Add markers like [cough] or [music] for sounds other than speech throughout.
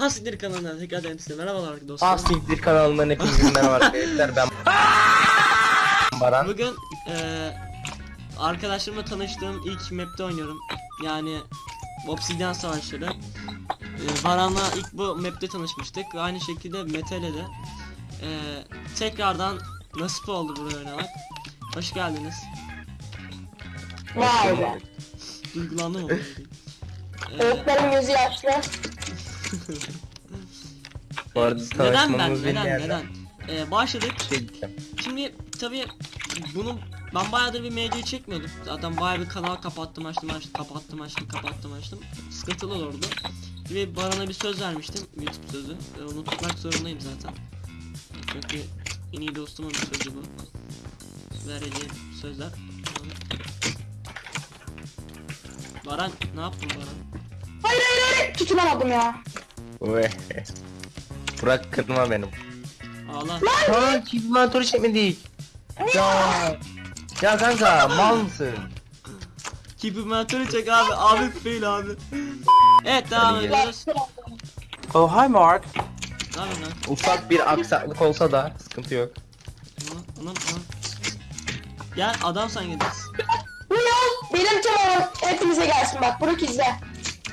Hasiktir kanalına tekrar ederim size merhabalar dostlar. Asiktir kanalından hepinize merhaba arkadaşlar ben [laughs] Baran Bugün eee arkadaşlarımla tanıştığım ilk map'te oynuyorum. Yani Obsidian Savaşları. Eee Baran'la ilk bu map'te tanışmıştık. Aynı şekilde Mete'le de. Eee tekrardan nasip oldu buraya oynamak. Hoş geldiniz. Vay be. Duygulandım ama. Eee, Öğretmenin gözü yaşlı. Bu arada neden ben? Neden? Neden? Eee başladık. şey. Şimdi tabii bunu ben bayağıdır bir medya çekmiyordum. Zaten bayağı bir kanal kapattım açtım açtım kapattım açtım kapattım açtım. Sıkıntılı olurdu. Ve Baran'a bir söz vermiştim. YouTube sözü. Ve onu tutmak zorundayım zaten. Çünkü en iyi dostumun bir sözü bu. Vereceğim sözler. Baran ne yaptın Baran? Hayır hayır hayır. Tutunamadım ya. Ve Burak kırma benim. Ağla. Aa çizmatörü çekmedik. Ya. Ya kanka mal mısın? Kipimatörü çek abi. Abi fail abi. Evet devam Hadi ediyoruz. Oh hi Mark. Ne yapıyorsun lan? Ufak bir aksaklık olsa da sıkıntı yok. Anam anam anam. Gel adam sen. Bu yol benim tamamım. Hepinize gelsin bak. Burak izle.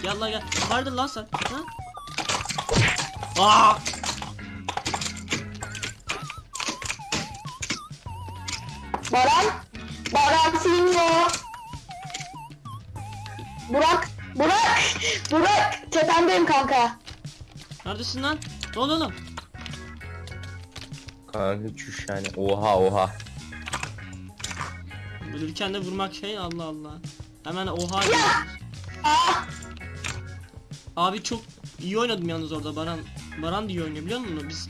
Gel lan gel. Vardır lan sen. Ha? Aa! Baran. Baran Singo. Burak. Burak. Burak. Tepemdeyim kanka. Neredesin lan? Ne oldu oğlum? Kanka çüş yani. Oha oha. Ölürken de vurmak şey Allah Allah. Hemen oha Ya. Aa. Abi çok iyi oynadım yalnız orada Baran. Baran iyi oynuyor biliyor musun? Biz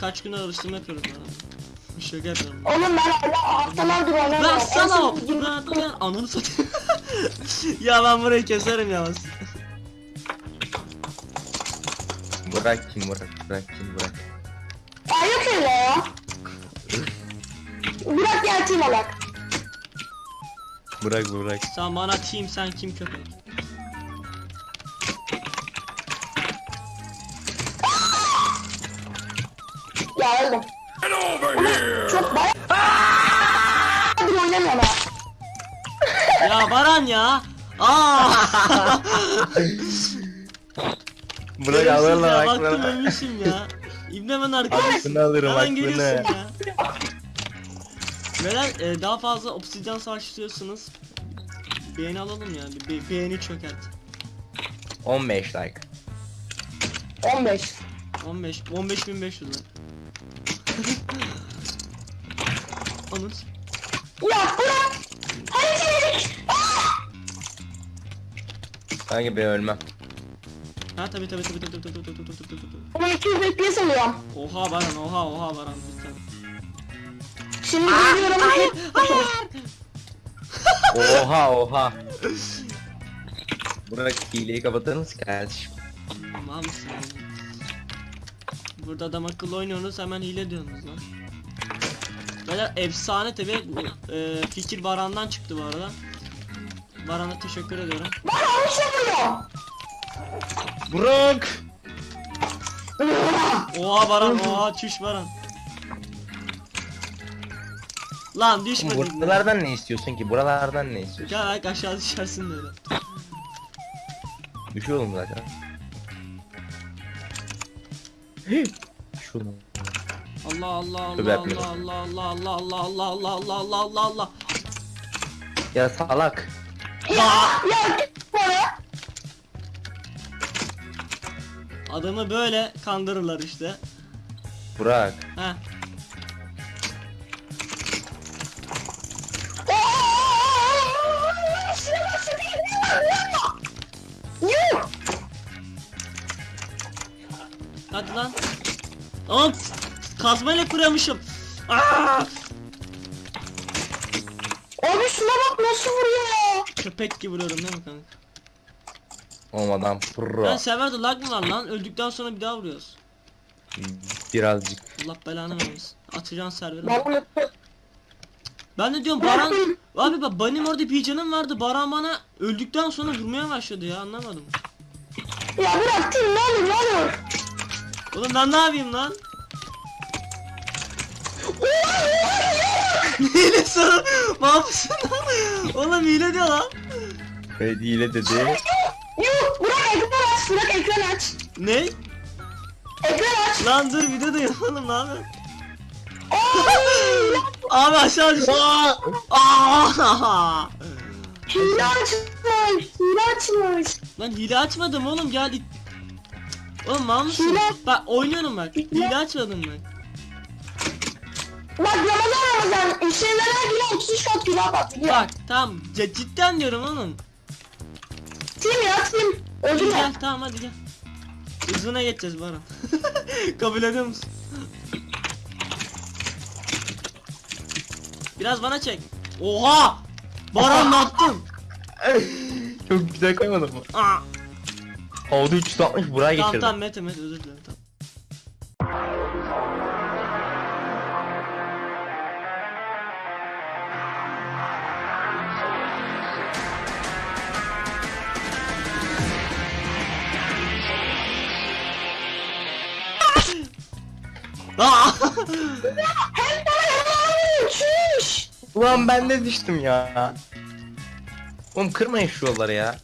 kaç gün alıştırma yapıyoruz Baran'la. Şaka yapıyorum. Oğlum ben hala haftalardır oynamıyorum. Lan sana o. Lan lan ananı satayım. [laughs] ya ben burayı keserim yalnız. Burak kim Burak? Burak kim Burak? Ya yok öyle ya. Burak gel team alak. Burak Burak. Sen bana team sen kim köpek? Ya öldüm. Ulan Çok bayağı... Hadi oynamıyorum ha. Ya Baran ya. Aa! Burak Şerefsiz alırla ya, Baktım ölmüşüm ya. İbne hemen arkadaş. Aklını alırım Hemen aklını. ya. Beyler e, daha fazla obsidyen savaş istiyorsanız beğeni alalım ya. Bir be- beğeni çökert. 15 like. 15. 15 15500 lira. Anız. Ya Burak! Hadi Kanka ben ölmem. Ha tabi tabi tabi tabi tabi tabi tabi tabi tabi. Ama 200 FPS alıyorum. Oha Baran oha oha Baran lütfen. Şimdi geliyorum. Hayır, Oha oha. Burak hileyi kapatır mısın kardeşim? Mal mısın? Burada adam akıllı oynuyorsunuz hemen hile diyorsunuz lan. Beyler efsane tabi e, fikir Baran'dan çıktı bu arada. Baran'a teşekkür ediyorum. Ben yanlış yapıyorum. Burak! Oha Baran oha çüş Baran. Lan düşmedin. Buralardan ne istiyorsun ki? Buralardan ne istiyorsun? Gel aşağı düşersin böyle. Düşüyor oğlum zaten. Şunu. Allah Allah Allah. Allah Allah Allah Allah Allah Allah Allah Allah Allah Allah Ya salak. Ya git bana. Adamı böyle kandırırlar işte. Burak. Heh. Hadi lan. Aa, kazmayla kırıyormuşum. Aa! Abi şuna bak nasıl vuruyor. Köpek gibi vuruyorum değil mi kanka? Olmadan pro. Ben serverde lag mı var lan? Öldükten sonra bir daha vuruyoruz. Birazcık. Allah belanı vermesin. Atacaksın servere. Ben Ben de diyorum Baran... Abi bak benim orada bir canım vardı. Baran bana öldükten sonra vurmaya başladı ya anlamadım. Ya bırak team ne olur ne olur. Oğlum ben ne yapayım lan? [laughs] hile sana mahpusun lan. Oğlum hile diyor lan. Evet hile dedi. Yuh Burak ekran aç. Burak ekran aç. Ne? Ekran aç. Lan dur videodayım oğlum ne yapıyorsun? [laughs] Abi aşağı düştü. Aa! Hile açmış. Hile açmış. Lan hile açmadım oğlum gel. Oğlum mal mısın? Hile- Bak oynuyorum bak. Hile açmadım ben. Bak Ramazan Ramazan. İşlemler hile 33 kat bak. Biliyor. Bak tamam c- cidden diyorum oğlum. Tim ya tim. Hadi Öldürme. gel tamam hadi gel. Hızına geçeceğiz Baran. [laughs] Kabul ediyor musun? Biraz bana çek. Oha! Baran ne yaptın? [laughs] Çok güzel koymadın mı? Aa! Havada 360 buraya Tamam geçirdim. tamam Mete Mete özür dilerim tamam. Ulan ben de düştüm ya. Oğlum kırmayın şu yolları ya.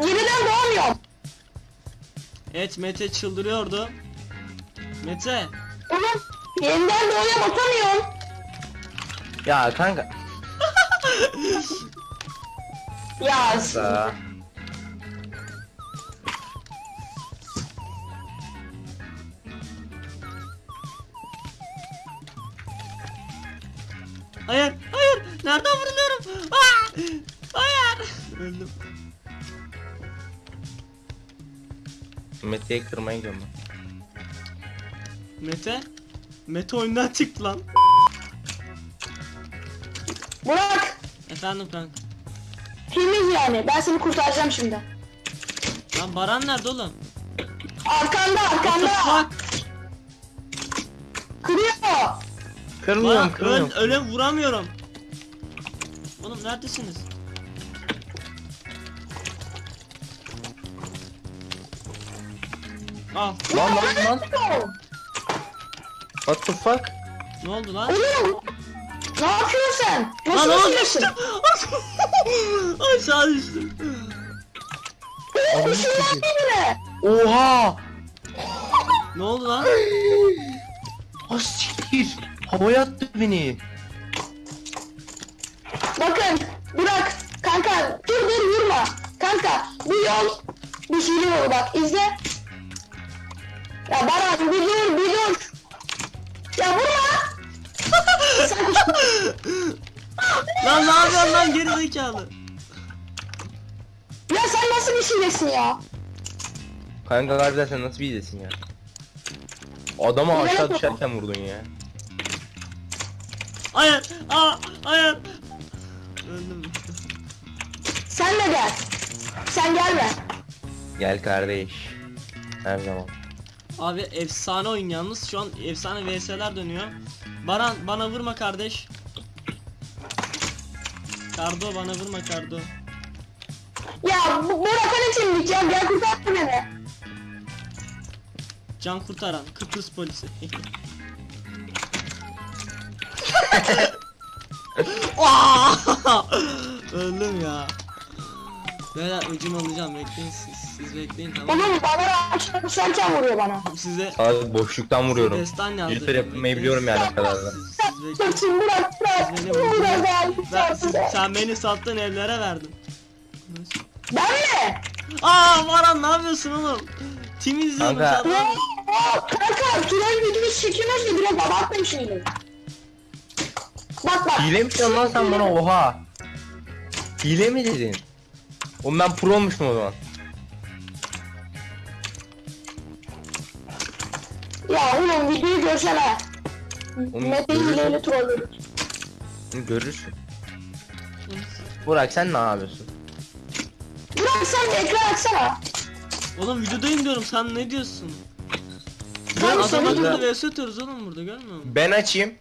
Yeniden doğamıyorum. evet Mete çıldırıyordu. Mete Oğlum yeniden doğuya batamıyorum. Ya kanka. Ya Da. Hayır, hayır. Nereden vuruluyorum? Aa! Hayır. Öldüm. Mete'yi kırmaya gidiyorum ben. Mete? Mete oyundan çıktı lan. Burak. Efendim kanka. Temiz yani. Ben seni kurtaracağım şimdi. Lan Baran nerede oğlum? Arkanda What the arkanda. fuck? Kırıyor. Kırmıyorum Baran öl, kırmıyorum. öyle vuramıyorum. Oğlum neredesiniz? Al. Lan lan lan. What the fuck? Ne oldu lan? Oğlum. Ne yapıyorsun sen? Lan Nasıl düşüyorsun? düştüm. [laughs] Aşağı düştüm. Oğlum sikeyim. yapma Oha! Ne oldu lan? Ha siktir. Havaya attı beni. Bakın Burak kanka dur dur vurma. Kanka bu yol yolu bak izle. Ya Baran bir dur bir dur. Ya vurma. [laughs] Lan ne yapıyorsun lan geri zekalı? ya sen nasıl bir ya? Kanka harbiden sen nasıl bir iyisin ya? Adamı aşağı düşerken vurdun ya. Hayır. Aa, hayır. Öldüm. Sen de gel. Sen gelme. Gel kardeş. Her zaman. Abi efsane oyun yalnız şu an efsane vs'ler dönüyor. Baran bana vurma kardeş. Kardo bana vurma Kardo. Ya bu Burak hani kimlik ya gel kurtar beni. Can kurtaran Kıbrıs polisi. [laughs] [laughs] Öldüm ya. Beyler ucunu alacağım bekleyin siz. Siz bekleyin tamam. Oğlum bana düşerken vuruyor bana. Size Abi boşluktan vuruyorum. destan yazdım. Yapmayı biliyorum yani o kadar da. Siz, siz bekleyin. Dur şimdi Burak Burak. Siz beni vurdunuz. Burak Ben, gel. siz, sen beni sattın evlere verdin. Ben mi? Aa Baran ne yapıyorsun oğlum? Tim izliyorum Kanka. an. Ya, ya, kanka troll videosu çekiyoruz da biraz abartmayın şimdi. Bak bak. Hile mi lan sen bana oha? Hile mi dedin? Oğlum ben pro olmuşum o zaman. Ya oğlum videoyu görsene. Oğlum, Mete görürsün. hileyle trollüyor. Hı, Görürsün. Burak sen ne yapıyorsun? Burak sen de ekran açsana. Oğlum videodayım diyorum sen ne diyorsun? Ben adam burada- akıllı vs atıyoruz oğlum burada görmüyor musun? Ben açayım.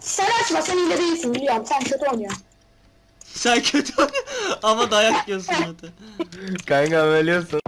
Sen açma sen hile değilsin biliyorum sen kötü oynuyorsun. Sen kötü ama dayak yiyorsun Mete. Kanka biliyorsun.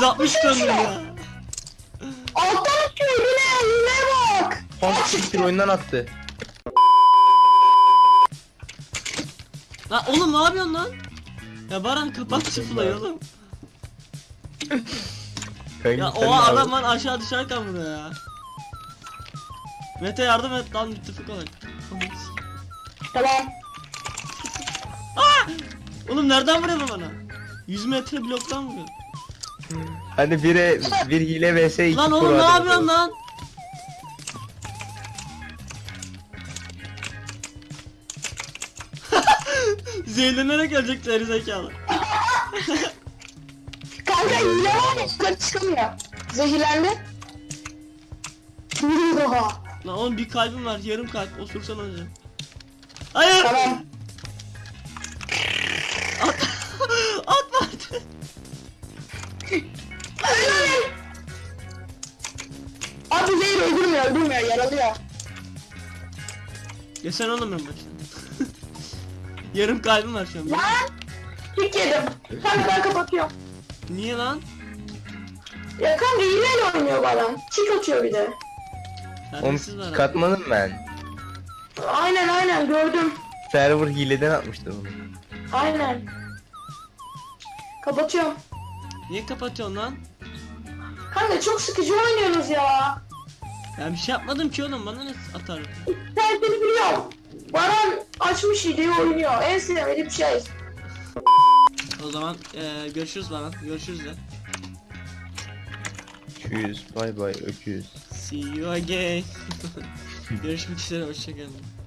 360 döndüm ya. Alttan atıyor yine yine bak. Pump siktir oyundan attı. Lan oğlum ne yapıyorsun lan? Ya Baran kapat sıfırlayı oğlum. Kanka, Ya o adam lan aşağı düşerken vuruyor ya. Mete yardım et lan müttefik olarak. Tamam. Oğlum nereden vuruyor bu bana? 100 metre bloktan vuruyor. Hadi bire bir hile vs 2 Lan oğlum ne yapıyorsun lan? [laughs] Zehirlenerek ölecek geri zekalı. [laughs] Kanka hile var ya yukarı çıkamıyor. Zehirlendi. [laughs] Lan oğlum bir kalbim var yarım kalp osursan önce. Hayır! Tamam. At! Atma Abi zehir öldürmüyor öldürmüyor yaralıyor. Ya sen oğlum ben başına. yarım kalbim var şu an. Lan. Kick yedim. Kanka ben kapatıyorum. Niye lan? Ya kanka hileyle oynuyor bana. Kick atıyor bir de. Onu Terbiyesiz var. abi. katmadım ben. Aynen aynen gördüm. Server hileden atmıştı onu. Aynen. Kapatıyorum. Niye kapatıyorsun lan? Kanka çok sıkıcı oynuyorsunuz ya. Ben bir şey yapmadım ki oğlum bana ne atar? Ben seni biliyorum. Baran açmış hileyi oynuyor. En sevmediğim şey. O zaman eee görüşürüz bana. Görüşürüz de. Tschüss, bay bay, öküz. See you again. [laughs] Görüşmek üzere hoşçakalın.